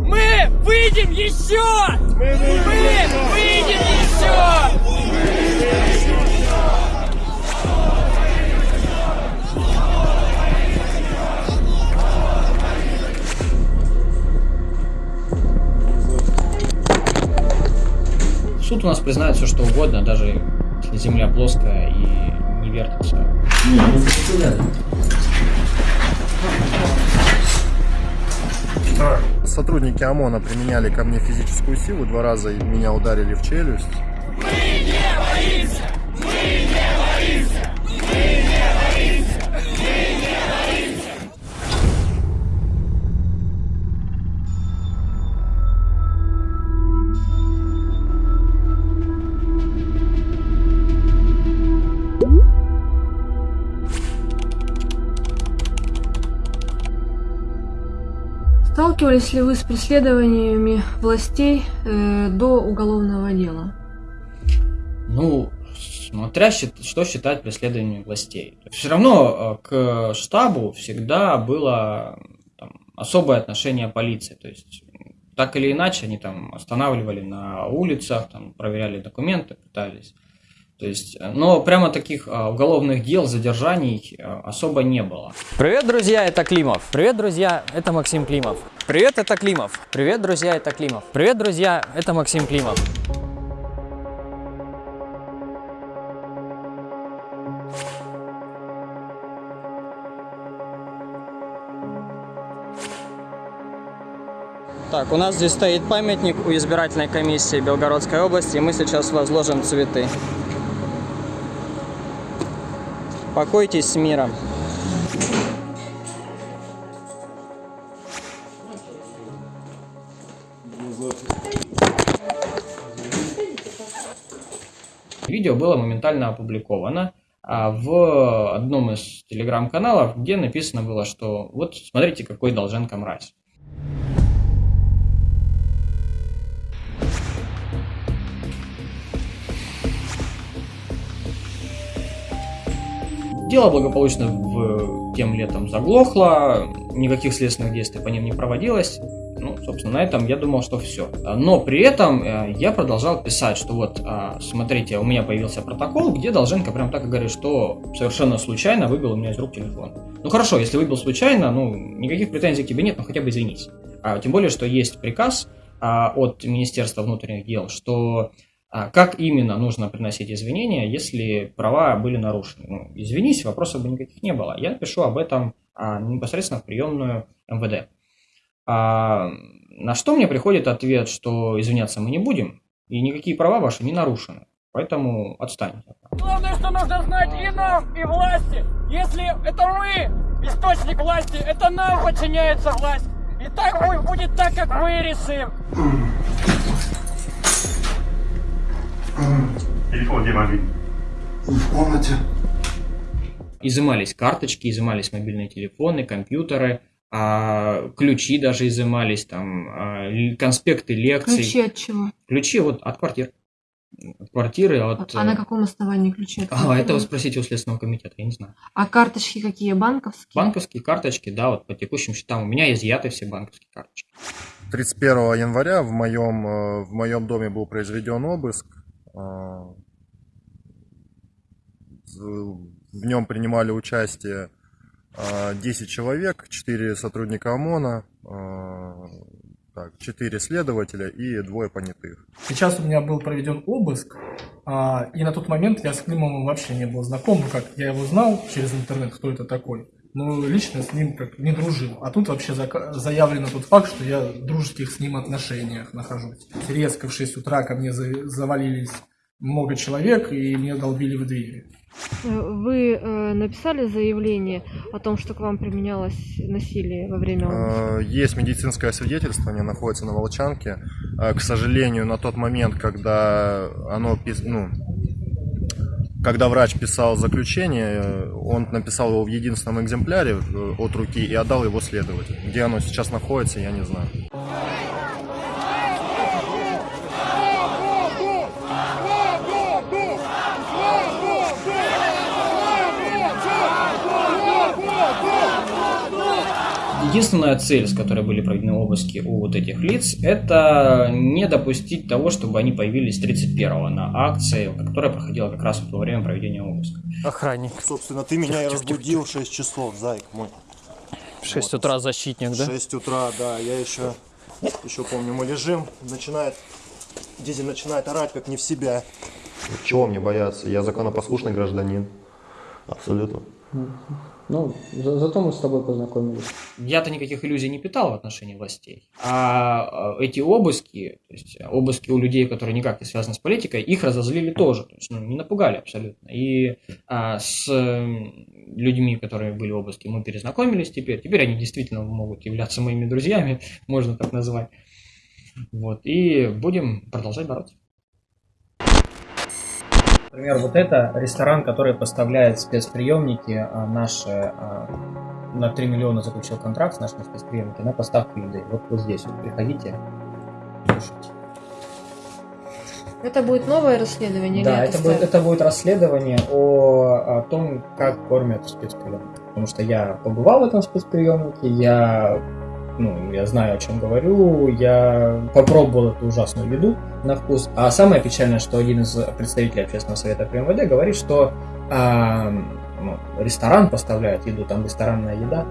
Мы выйдем еще! Мы выйдем еще! Суд у нас признает все что угодно, даже если земля плоская и не вертится. Сотрудники ОМОНа применяли ко мне физическую силу, два раза меня ударили в челюсть. Сталкивались ли вы с преследованиями властей э, до уголовного дела? Ну, смотря что считать преследованием властей. Все равно э, к штабу всегда было там, особое отношение полиции. То есть так или иначе они там останавливали на улицах, там, проверяли документы, пытались. То есть, э, но прямо таких э, уголовных дел, задержаний э, особо не было. Привет, друзья, это Климов. Привет, друзья, это Максим Климов. Привет, это Климов. Привет, друзья, это Климов. Привет, друзья, это Максим Климов. Так, у нас здесь стоит памятник у избирательной комиссии Белгородской области, и мы сейчас возложим цветы. Покойтесь с миром. Видео было моментально опубликовано а, в одном из телеграм-каналов, где написано было, что вот смотрите, какой Долженко мразь. Дело благополучно в тем летом заглохло, никаких следственных действий по ним не проводилось. Ну, собственно, на этом я думал, что все. Но при этом э, я продолжал писать, что вот, а, смотрите, у меня появился протокол, где Долженко прям так и говорит, что совершенно случайно выбил у меня из рук телефон. Ну хорошо, если выбил случайно, ну, никаких претензий к тебе нет, но хотя бы извинись. А, тем более, что есть приказ а, от Министерства внутренних дел, что как именно нужно приносить извинения, если права были нарушены. Ну, извинись, вопросов бы никаких не было. Я пишу об этом а, непосредственно в приемную МВД. А, на что мне приходит ответ, что извиняться мы не будем, и никакие права ваши не нарушены. Поэтому отстаньте. Главное, что нужно знать и нам, и власти. Если это мы, источник власти, это нам подчиняется власть. И так будет так, как мы решим. Телефон где могли? В комнате. Изымались карточки, изымались мобильные телефоны, компьютеры, а, ключи даже изымались, там, а, конспекты лекций. Ключи от чего? Ключи вот от квартир. От квартиры, от... А на каком основании ключи от А, это вы спросите у Следственного комитета, я не знаю. А карточки какие? Банковские? Банковские карточки, да, вот по текущим счетам. У меня изъяты все банковские карточки. 31 января в моем, э, в моем доме был произведен обыск. Э, В нем принимали участие э, 10 человек, 4 сотрудника ОМОНа, э, так, 4 следователя и двое понятых. Сейчас у меня был проведен обыск, а, и на тот момент я с Климовым вообще не был знаком, как, я его знал через интернет, кто это такой, но лично с ним как не дружил. А тут вообще зака- заявлено тот факт, что я в дружеских с ним отношениях нахожусь. Резко в 6 утра ко мне за- завалились много человек и мне долбили в двери. Э, Вы э, написали заявление о том, что к вам применялось насилие во время обыска? Э, Есть медицинское свидетельствование, находится на Волчанке. Э, К сожалению, на тот момент, когда оно, ну, когда врач писал заключение, он написал его в единственном экземпляре э, от руки и отдал его следователю. Где оно сейчас находится, я не знаю. Единственная цель, с которой были проведены обыски у вот этих лиц, это не допустить того, чтобы они появились 31-го на акции, которая проходила как раз вот во время проведения обыска. Охранник. Собственно, ты меня и разбудил в 6 часов, зайк мой. В 6 утра защитник, да? 6 утра, да, я еще, еще помню, мы лежим, начинает, Дизель начинает орать, как не в себя. Чего мне бояться? Я законопослушный гражданин. Абсолютно. Ну, зато мы с тобой познакомились. Я-то никаких иллюзий не питал в отношении властей. А эти обыски, то есть обыски у людей, которые никак не связаны с политикой, их разозлили тоже. То есть, ну, не напугали абсолютно. И а, с людьми, которые были обыски, мы перезнакомились теперь. Теперь они действительно могут являться моими друзьями, можно так назвать. Вот. И будем продолжать бороться. Например, вот это ресторан, который поставляет спецприемники а, наши, а, на 3 миллиона заключил контракт с нашими спецприемниками на поставку еды. Вот, вот здесь вот приходите, слушайте. Это будет новое расследование? Да, или это, будет, это будет расследование о, о том, как кормят спецприемники. Потому что я побывал в этом спецприемнике, я ну, я знаю, о чем говорю, я попробовал эту ужасную еду на вкус. А самое печальное, что один из представителей общественного совета при МВД говорит, что а, ну, ресторан поставляет еду, там ресторанная еда,